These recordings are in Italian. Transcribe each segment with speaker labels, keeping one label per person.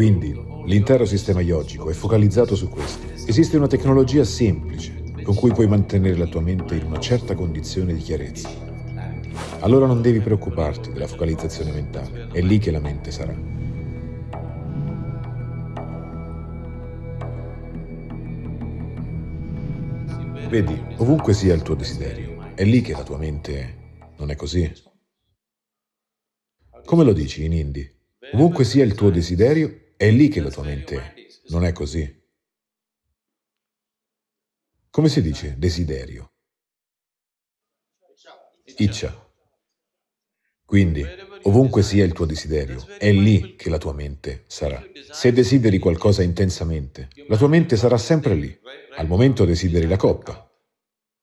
Speaker 1: Quindi, l'intero sistema yogico è focalizzato su questo. Esiste una tecnologia semplice con cui puoi mantenere la tua mente in una certa condizione di chiarezza. Allora non devi preoccuparti della focalizzazione mentale, è lì che la mente sarà. Vedi, ovunque sia il tuo desiderio, è lì che la tua mente è. Non è così? Come lo dici in hindi? Ovunque sia il tuo desiderio, è lì che la tua mente. Non è così? Come si dice desiderio? Iccia. Quindi, ovunque sia il tuo desiderio, è lì che la tua mente sarà. Se desideri qualcosa intensamente, la tua mente sarà sempre lì. Al momento desideri la coppa,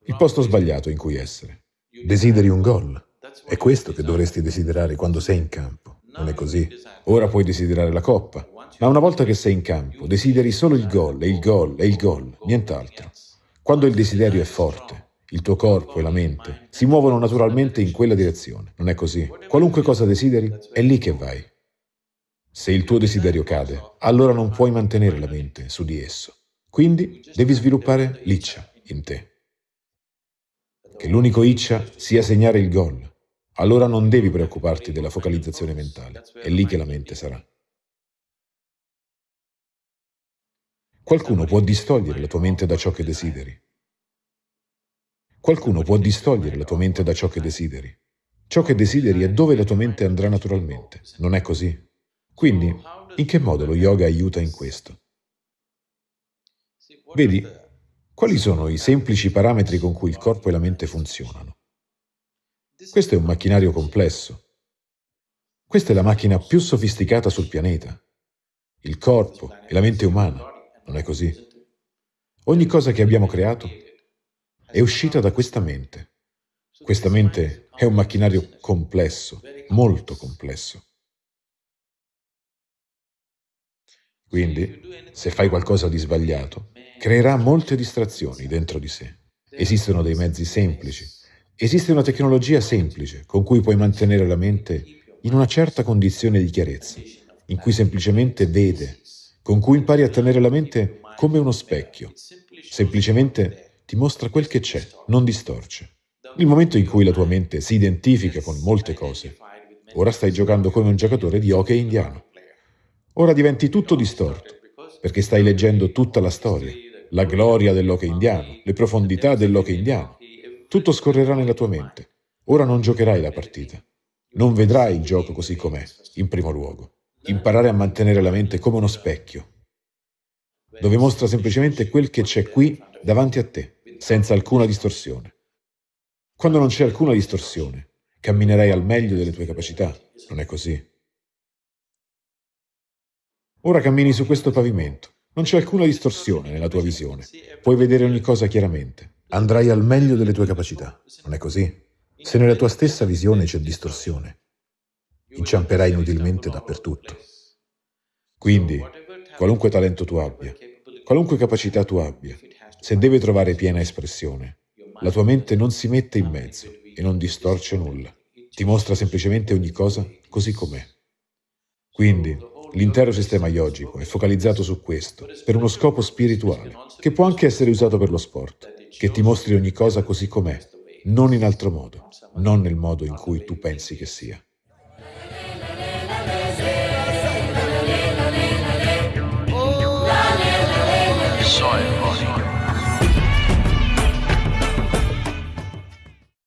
Speaker 1: il posto sbagliato in cui essere. Desideri un gol. È questo che dovresti desiderare quando sei in campo. Non è così? Ora puoi desiderare la coppa, ma una volta che sei in campo, desideri solo il gol, e il gol, e il gol, nient'altro. Quando il desiderio è forte, il tuo corpo e la mente si muovono naturalmente in quella direzione. Non è così? Qualunque cosa desideri, è lì che vai. Se il tuo desiderio cade, allora non puoi mantenere la mente su di esso. Quindi devi sviluppare l'iccia in te. Che l'unico iccia sia segnare il gol, allora non devi preoccuparti della focalizzazione mentale, è lì che la mente sarà. Qualcuno può distogliere la tua mente da ciò che desideri. Qualcuno può distogliere la tua mente da ciò che desideri. Ciò che desideri è dove la tua mente andrà naturalmente, non è così? Quindi, in che modo lo yoga aiuta in questo? Vedi, quali sono i semplici parametri con cui il corpo e la mente funzionano? Questo è un macchinario complesso. Questa è la macchina più sofisticata sul pianeta. Il corpo e la mente umana. Non è così? Ogni cosa che abbiamo creato è uscita da questa mente. Questa mente è un macchinario complesso, molto complesso. Quindi, se fai qualcosa di sbagliato, creerà molte distrazioni dentro di sé. Esistono dei mezzi semplici Esiste una tecnologia semplice con cui puoi mantenere la mente in una certa condizione di chiarezza, in cui semplicemente vede, con cui impari a tenere la mente come uno specchio. Semplicemente ti mostra quel che c'è, non distorce. Il momento in cui la tua mente si identifica con molte cose, ora stai giocando come un giocatore di hockey indiano. Ora diventi tutto distorto, perché stai leggendo tutta la storia, la gloria dell'hockey indiano, le profondità dell'hockey indiano. Tutto scorrerà nella tua mente. Ora non giocherai la partita. Non vedrai il gioco così com'è, in primo luogo. Imparare a mantenere la mente come uno specchio, dove mostra semplicemente quel che c'è qui davanti a te, senza alcuna distorsione. Quando non c'è alcuna distorsione, camminerai al meglio delle tue capacità, non è così? Ora cammini su questo pavimento, non c'è alcuna distorsione nella tua visione, puoi vedere ogni cosa chiaramente andrai al meglio delle tue capacità. Non è così? Se nella tua stessa visione c'è distorsione, inciamperai inutilmente dappertutto. Quindi, qualunque talento tu abbia, qualunque capacità tu abbia, se deve trovare piena espressione, la tua mente non si mette in mezzo e non distorce nulla. Ti mostra semplicemente ogni cosa così com'è. Quindi, l'intero sistema yogico è focalizzato su questo, per uno scopo spirituale, che può anche essere usato per lo sport che ti mostri ogni cosa così com'è, non in altro modo, non nel modo in cui tu pensi che sia.